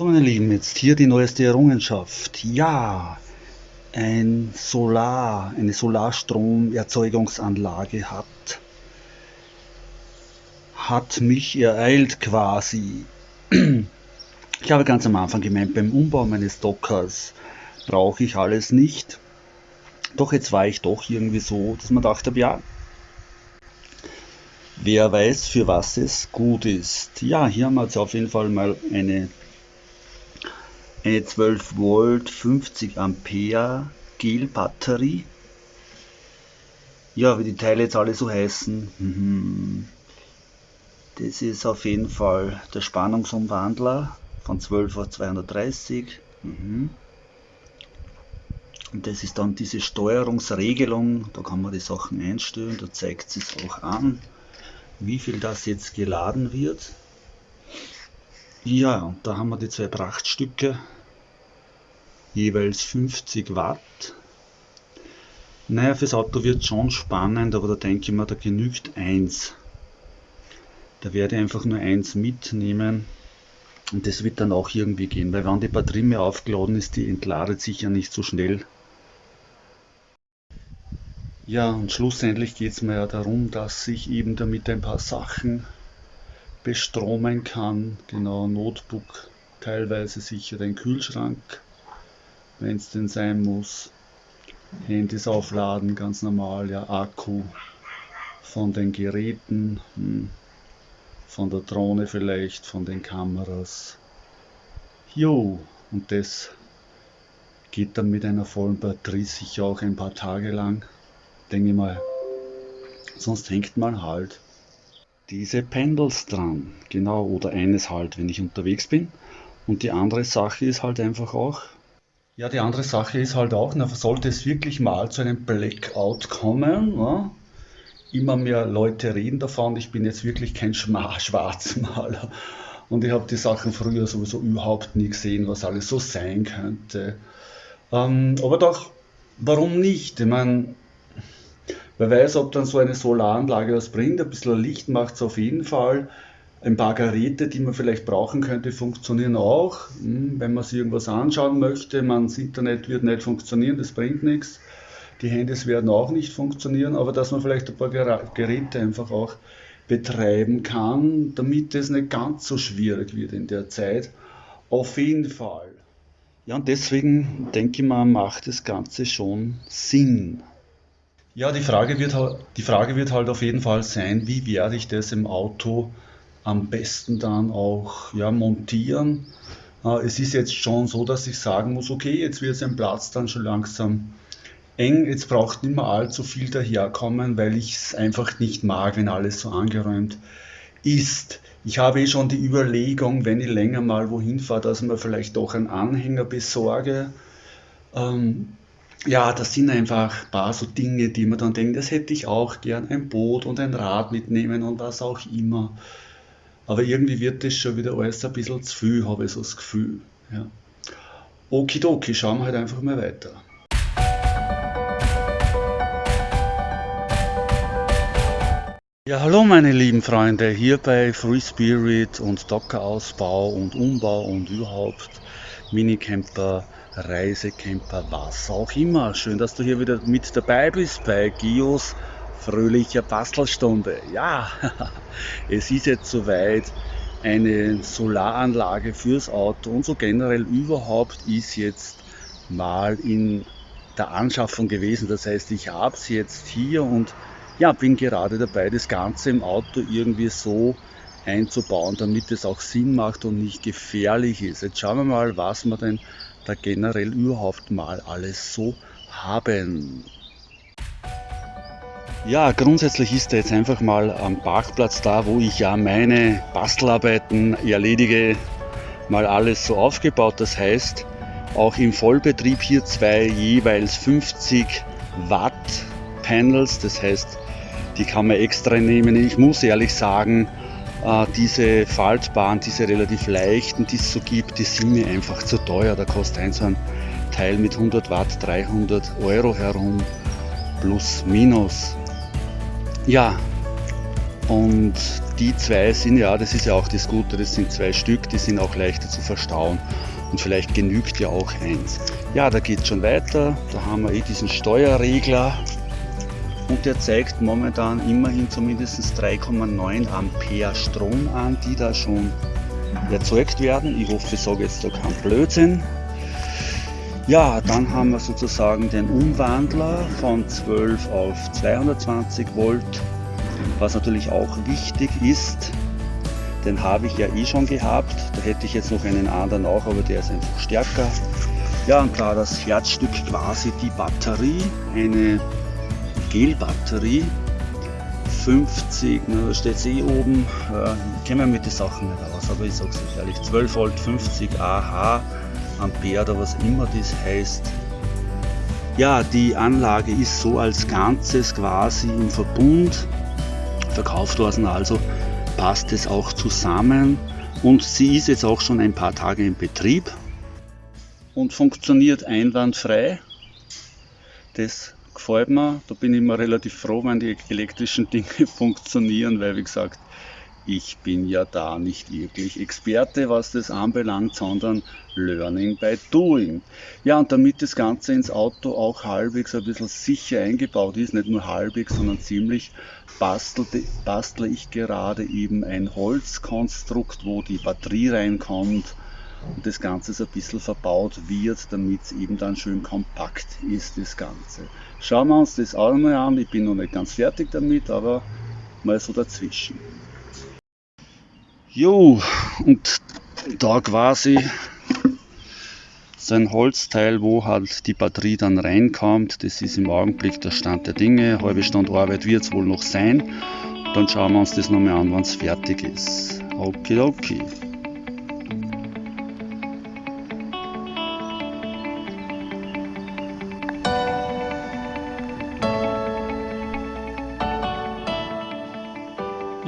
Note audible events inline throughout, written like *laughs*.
So meine Lieben, jetzt hier die neueste Errungenschaft. Ja, ein Solar, eine Solarstromerzeugungsanlage hat, hat mich ereilt quasi. Ich habe ganz am Anfang gemeint, beim Umbau meines Dockers brauche ich alles nicht. Doch jetzt war ich doch irgendwie so, dass man dachte, ja, wer weiß, für was es gut ist. Ja, hier haben wir jetzt auf jeden Fall mal eine eine 12 Volt 50 Ampere Gel Batterie. Ja, wie die Teile jetzt alle so heißen. Mhm. Das ist auf jeden Fall der Spannungsumwandler von 12 auf 230. Mhm. Und das ist dann diese Steuerungsregelung, da kann man die Sachen einstellen, da zeigt es auch an, wie viel das jetzt geladen wird. Ja, und da haben wir die zwei Prachtstücke, jeweils 50 Watt. Naja, fürs Auto wird schon spannend, aber da denke ich mir, da genügt eins. Da werde ich einfach nur eins mitnehmen und das wird dann auch irgendwie gehen, weil wenn die Batterie mehr aufgeladen ist, die entladet sich ja nicht so schnell. Ja, und schlussendlich geht es mir ja darum, dass ich eben damit ein paar Sachen bestromen kann. Genau, Notebook, teilweise sicher den Kühlschrank, wenn es denn sein muss. Handys aufladen, ganz normal, ja, Akku von den Geräten, hm, von der Drohne vielleicht, von den Kameras. Jo, und das geht dann mit einer vollen Batterie sicher auch ein paar Tage lang, denke ich mal. Sonst hängt man halt diese Pendels dran. Genau, oder eines halt, wenn ich unterwegs bin. Und die andere Sache ist halt einfach auch, ja, die andere Sache ist halt auch, na, sollte es wirklich mal zu einem Blackout kommen, na, immer mehr Leute reden davon, ich bin jetzt wirklich kein *laughs* Schwarzmaler und ich habe die Sachen früher sowieso überhaupt nie gesehen, was alles so sein könnte. Ähm, aber doch, warum nicht? Ich meine, Wer weiß, ob dann so eine Solaranlage was bringt. Ein bisschen Licht macht es auf jeden Fall. Ein paar Geräte, die man vielleicht brauchen könnte, funktionieren auch. Hm, wenn man sich irgendwas anschauen möchte, das Internet wird nicht funktionieren, das bringt nichts. Die Handys werden auch nicht funktionieren, aber dass man vielleicht ein paar Geräte einfach auch betreiben kann, damit es nicht ganz so schwierig wird in der Zeit. Auf jeden Fall. Ja, und deswegen denke ich mal, macht das Ganze schon Sinn. Ja, die Frage, wird, die Frage wird halt auf jeden Fall sein, wie werde ich das im Auto am besten dann auch ja, montieren. Äh, es ist jetzt schon so, dass ich sagen muss, okay, jetzt wird ein Platz dann schon langsam eng, jetzt braucht nicht mehr allzu viel daherkommen, weil ich es einfach nicht mag, wenn alles so angeräumt ist. Ich habe eh schon die Überlegung, wenn ich länger mal wohin fahre, dass ich mir vielleicht doch einen Anhänger besorge. Ähm, ja, das sind einfach ein paar so Dinge, die man dann denkt, das hätte ich auch gern, ein Boot und ein Rad mitnehmen und was auch immer. Aber irgendwie wird das schon wieder alles ein bisschen zu viel, habe ich so das Gefühl. Ja. Okidoki, schauen wir halt einfach mal weiter. Ja, hallo meine lieben Freunde, hier bei Free Spirit und Dockerausbau und Umbau und überhaupt Minicamper Reisecamper, was auch immer. Schön, dass du hier wieder mit dabei bist bei Gios fröhlicher Bastelstunde. Ja, *laughs* es ist jetzt soweit. Eine Solaranlage fürs Auto und so generell überhaupt ist jetzt mal in der Anschaffung gewesen. Das heißt, ich habe sie jetzt hier und ja, bin gerade dabei, das Ganze im Auto irgendwie so einzubauen, damit es auch Sinn macht und nicht gefährlich ist. Jetzt schauen wir mal, was wir denn da generell überhaupt mal alles so haben. Ja, grundsätzlich ist er jetzt einfach mal am Parkplatz da, wo ich ja meine Bastelarbeiten erledige, mal alles so aufgebaut. Das heißt, auch im Vollbetrieb hier zwei jeweils 50 Watt Panels, das heißt, die kann man extra nehmen. Ich muss ehrlich sagen, äh, diese faltbaren, diese relativ leichten, die es so gibt, die sind mir einfach zu teuer. Da kostet ein so ein Teil mit 100 Watt 300 Euro herum, plus minus. Ja, und die zwei sind ja, das ist ja auch das Gute, das sind zwei Stück, die sind auch leichter zu verstauen. Und vielleicht genügt ja auch eins. Ja, da geht es schon weiter. Da haben wir eh diesen Steuerregler. Und der zeigt momentan immerhin zumindest 3,9 Ampere Strom an, die da schon erzeugt werden. Ich hoffe, ich sage jetzt da keinen Blödsinn. Ja, dann haben wir sozusagen den Umwandler von 12 auf 220 Volt, was natürlich auch wichtig ist. Den habe ich ja eh schon gehabt. Da hätte ich jetzt noch einen anderen auch, aber der ist einfach stärker. Ja, und da das Herzstück quasi die Batterie, eine Gelbatterie, 50, na, da steht eh oben, äh, ich kenne mich mit den Sachen nicht aus, aber ich sage es ehrlich, 12 Volt 50 AH, Ampere oder was immer das heißt. Ja, die Anlage ist so als Ganzes quasi im Verbund verkauft worden, also passt es auch zusammen und sie ist jetzt auch schon ein paar Tage in Betrieb und funktioniert einwandfrei. Das gefällt mir. Da bin ich immer relativ froh, wenn die elektrischen Dinge *laughs* funktionieren, weil wie gesagt, ich bin ja da nicht wirklich Experte, was das anbelangt, sondern Learning by Doing. Ja, und damit das Ganze ins Auto auch halbwegs ein bisschen sicher eingebaut ist, nicht nur halbwegs, sondern ziemlich, bastelte, bastle ich gerade eben ein Holzkonstrukt, wo die Batterie reinkommt und das Ganze so ein bisschen verbaut wird, damit es eben dann schön kompakt ist, das Ganze. Schauen wir uns das auch mal an, ich bin noch nicht ganz fertig damit, aber mal so dazwischen. Jo, und da quasi so ein Holzteil, wo halt die Batterie dann reinkommt. Das ist im Augenblick der Stand der Dinge. Halbe Stunde Arbeit wird es wohl noch sein. Dann schauen wir uns das nochmal an, wenn es fertig ist. Okay, okay.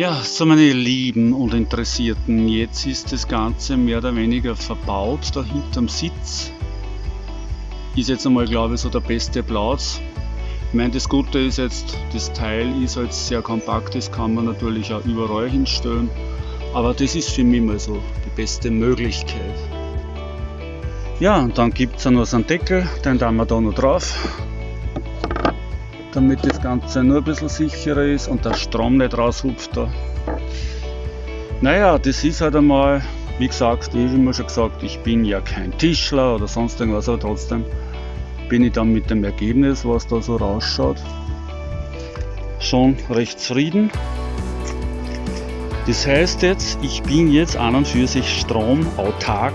Ja, so meine Lieben und Interessierten, jetzt ist das Ganze mehr oder weniger verbaut da hinterm Sitz. Ist jetzt einmal, glaube ich, so der beste Platz. Ich meine, das Gute ist jetzt, das Teil ist halt sehr kompakt, das kann man natürlich auch überall hinstellen. Aber das ist für mich mal so die beste Möglichkeit. Ja, und dann gibt es noch so einen Deckel, den tun wir da noch drauf damit das Ganze nur ein bisschen sicherer ist und der Strom nicht raushupft da. Naja, das ist halt einmal, wie gesagt, ich habe immer schon gesagt, ich bin ja kein Tischler oder sonst irgendwas, aber trotzdem bin ich dann mit dem Ergebnis, was da so rausschaut, schon recht zufrieden. Das heißt jetzt, ich bin jetzt an und für sich stromautark.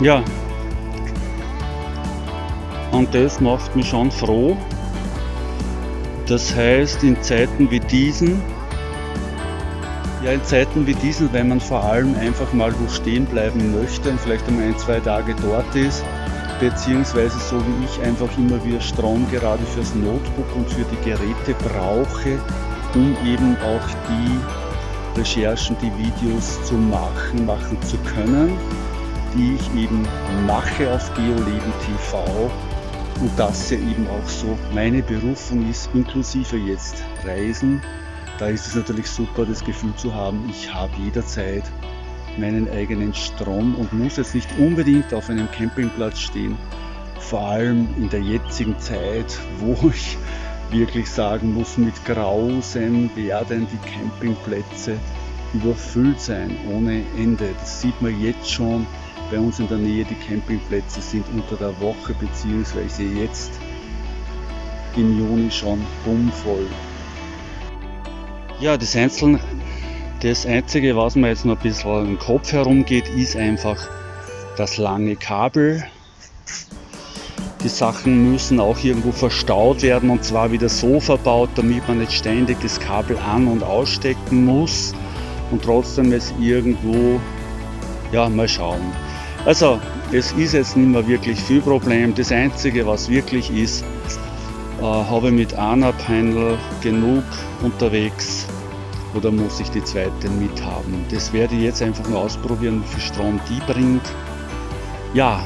Ja, und das macht mich schon froh. Das heißt, in Zeiten wie diesen, ja, in Zeiten wie diesen, wenn man vor allem einfach mal wo stehen bleiben möchte und vielleicht einmal ein, zwei Tage dort ist, beziehungsweise so wie ich einfach immer wieder Strom gerade fürs Notebook und für die Geräte brauche, um eben auch die Recherchen, die Videos zu machen, machen zu können, die ich eben mache auf GeoLeben TV und das ja eben auch so meine Berufung ist, inklusive jetzt Reisen. Da ist es natürlich super, das Gefühl zu haben, ich habe jederzeit meinen eigenen Strom und muss jetzt nicht unbedingt auf einem Campingplatz stehen. Vor allem in der jetzigen Zeit, wo ich wirklich sagen muss, mit Grausen werden die Campingplätze überfüllt sein ohne Ende. Das sieht man jetzt schon bei uns in der Nähe die Campingplätze sind unter der Woche bzw. jetzt im Juni schon bummvoll. Ja, das, Einzelne, das Einzige, was mir jetzt noch ein bisschen im Kopf herumgeht, ist einfach das lange Kabel. Die Sachen müssen auch irgendwo verstaut werden und zwar wieder so verbaut, damit man nicht ständig das Kabel an- und ausstecken muss und trotzdem es irgendwo, ja, mal schauen. Also es ist jetzt nicht mehr wirklich viel Problem. Das Einzige, was wirklich ist, äh, habe ich mit einer Panel genug unterwegs oder muss ich die zweite mithaben. Das werde ich jetzt einfach mal ausprobieren, wie viel Strom die bringt. Ja,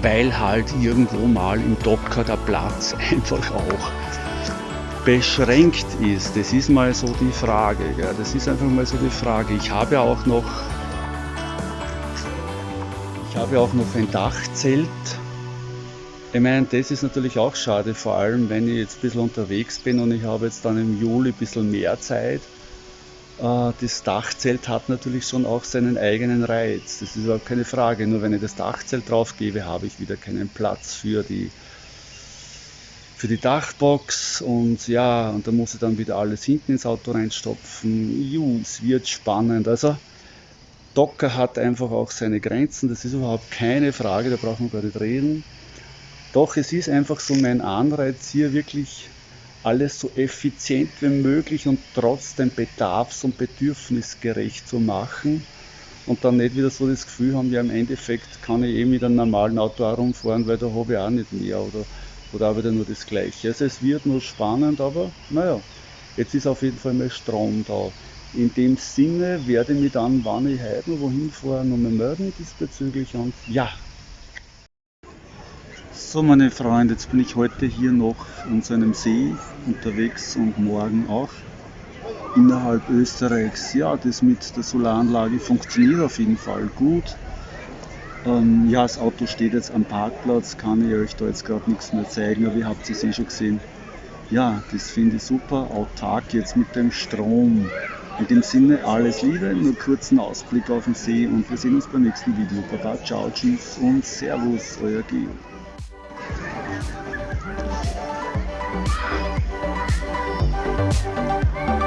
weil halt irgendwo mal im Docker der Platz *laughs* einfach auch beschränkt ist, das ist mal so die Frage. Gell? Das ist einfach mal so die Frage. Ich habe auch noch, ich habe auch noch ein Dachzelt. Ich meine, das ist natürlich auch schade, vor allem wenn ich jetzt ein bisschen unterwegs bin und ich habe jetzt dann im Juli ein bisschen mehr Zeit. Äh, das Dachzelt hat natürlich schon auch seinen eigenen Reiz. Das ist überhaupt keine Frage. Nur wenn ich das Dachzelt drauf gebe, habe ich wieder keinen Platz für die für die Dachbox und ja, und da muss ich dann wieder alles hinten ins Auto reinstopfen. Juh, es wird spannend. Also Docker hat einfach auch seine Grenzen, das ist überhaupt keine Frage, da brauchen wir gar nicht reden. Doch es ist einfach so mein Anreiz hier wirklich alles so effizient wie möglich und trotzdem bedarfs- und bedürfnisgerecht zu machen und dann nicht wieder so das Gefühl haben, ja im Endeffekt kann ich eh mit einem normalen Auto herumfahren, weil da habe ich auch nicht mehr oder oder auch wieder nur das Gleiche. Also es wird nur spannend, aber naja, jetzt ist auf jeden Fall mal Strom da. In dem Sinne werde ich mich dann, wann ich noch wohin fahre, nochmal melden diesbezüglich und ja. So meine Freunde, jetzt bin ich heute hier noch an so einem See unterwegs und morgen auch innerhalb Österreichs. Ja, das mit der Solaranlage funktioniert auf jeden Fall gut. Ähm, ja, das Auto steht jetzt am Parkplatz, kann ich euch da jetzt gerade nichts mehr zeigen, aber ihr habt es eh schon gesehen. Ja, das finde ich super, autark jetzt mit dem Strom. In dem Sinne alles Liebe, nur kurzen Ausblick auf den See und wir sehen uns beim nächsten Video. Baba, ciao, tschüss und servus, euer Geo. Thank